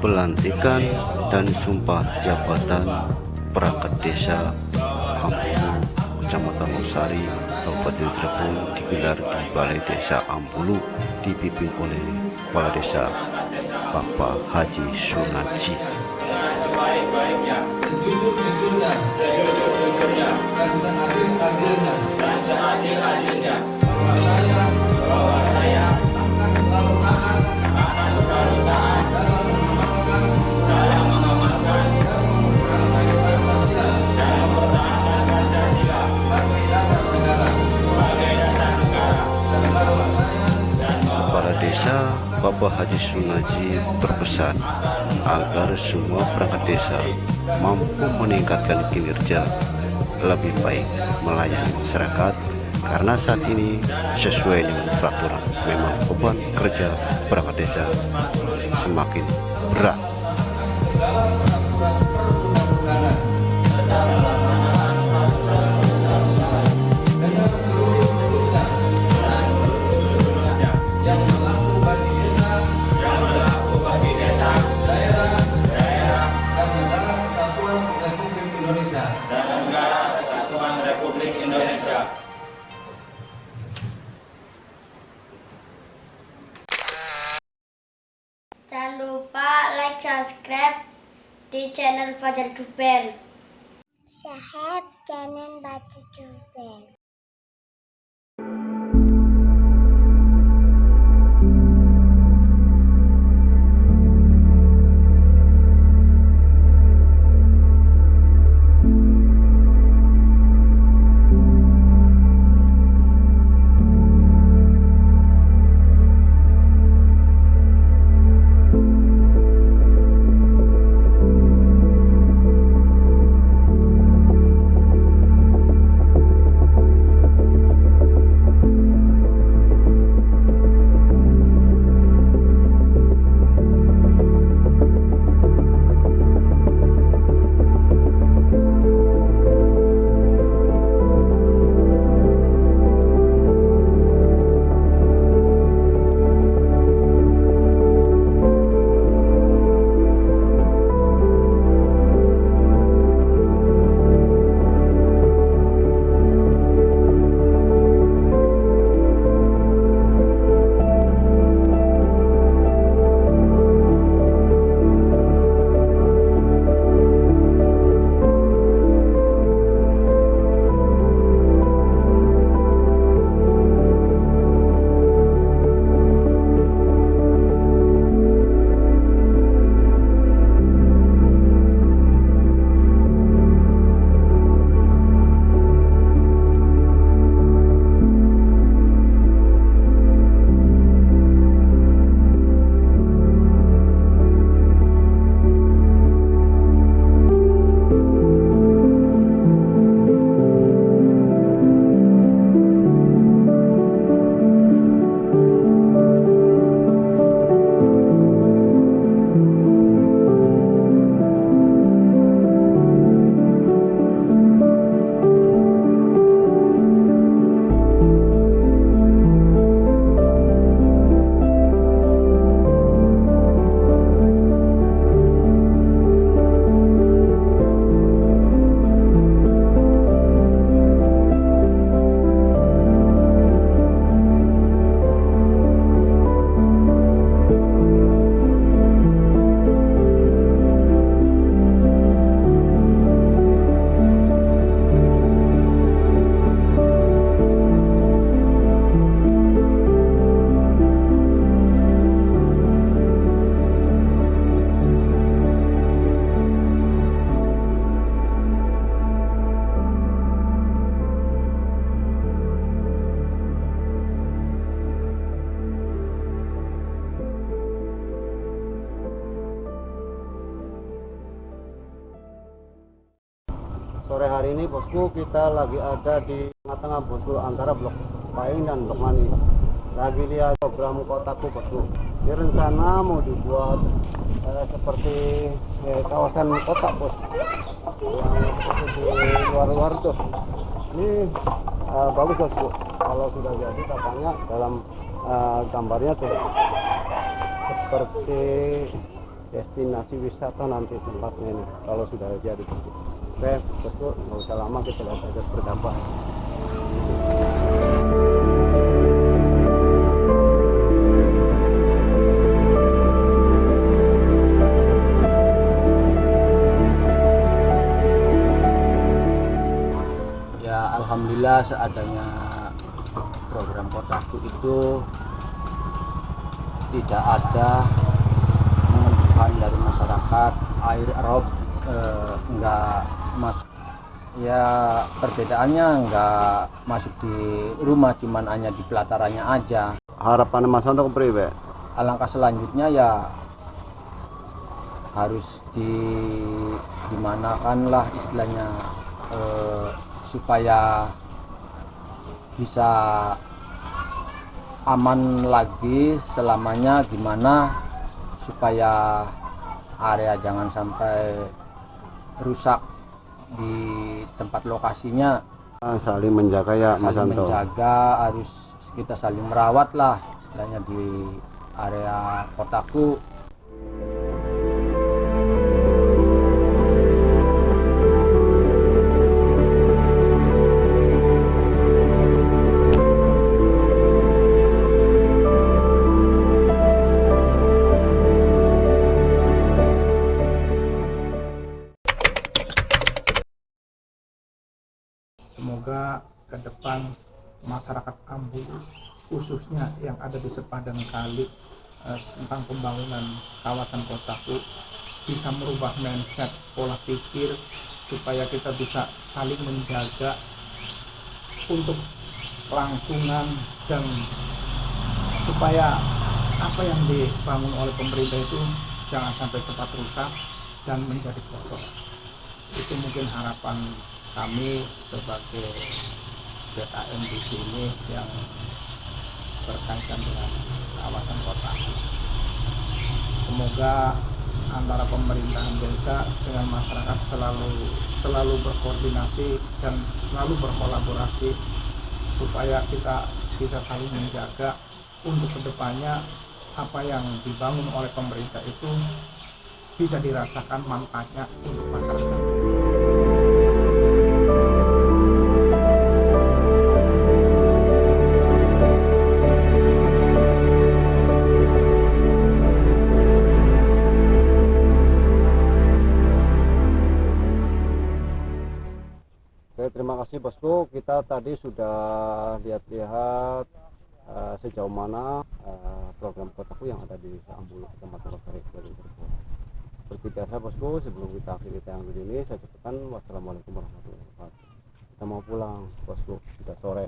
pelantikan dan sumpah jabatan perangkat desa Ampulu, Kecamatan Usari, Kabupaten Cirebon digelar di Balai Desa Ampulu dipimpin oleh Kepala Desa Bapak Haji Sunaji. Bapak Haji Sunaji berpesan agar semua perangkat desa mampu meningkatkan kinerja lebih baik melayani masyarakat karena saat ini sesuai dengan peraturan memang beban kerja perangkat desa semakin berat Republik Indonesia. Jangan lupa like, subscribe di channel Fajar Duper. Sahab jangan baca juga. Sore hari ini bosku kita lagi ada di tengah-tengah bosku antara blok Paing dan blok Manis lagi lihat program kotaku bosku. Ini rencana mau dibuat eh, seperti eh, kawasan kota bos. Yang seperti di luar-luar tuh ini eh, bagus bosku. Kalau sudah jadi katanya dalam eh, gambarnya tuh seperti destinasi wisata nanti tempatnya ini kalau sudah jadi bosku oke bosku nggak usah lama kita lihat aja seperti apa ya alhamdulillah seadanya program kotaku itu tidak ada mengeluhkan dari masyarakat air rob eh, enggak mas ya perbedaannya enggak masuk di rumah cuman hanya di pelatarannya aja. Harapan mas untuk priwe? Alangkah selanjutnya ya harus di dimanakan lah istilahnya eh, supaya bisa aman lagi selamanya gimana supaya area jangan sampai rusak di tempat lokasinya saling menjaga ya mas saling Anto. menjaga harus kita saling merawat lah istilahnya di area kotaku Semoga ke depan masyarakat Ambu khususnya yang ada di sepadan kali eh, tentang pembangunan kawasan kotaku bisa merubah mindset pola pikir supaya kita bisa saling menjaga untuk kelangsungan dan supaya apa yang dibangun oleh pemerintah itu jangan sampai cepat rusak dan menjadi kotor. Itu mungkin harapan kami sebagai BKM di sini yang berkaitan dengan kawasan kota. Semoga antara pemerintahan desa dengan masyarakat selalu selalu berkoordinasi dan selalu berkolaborasi supaya kita bisa saling menjaga untuk ke depannya apa yang dibangun oleh pemerintah itu bisa dirasakan manfaatnya untuk masyarakat. Tadi sudah lihat-lihat eh, sejauh mana eh, program kotaku yang ada di Ambulu, Kecamatan Cirebon. Seperti biasa bosku, sebelum kita akhiri tayangan video ini, saya cukupkan wassalamualaikum warahmatullahi wabarakatuh. Kita mau pulang, bosku. Sudah sore.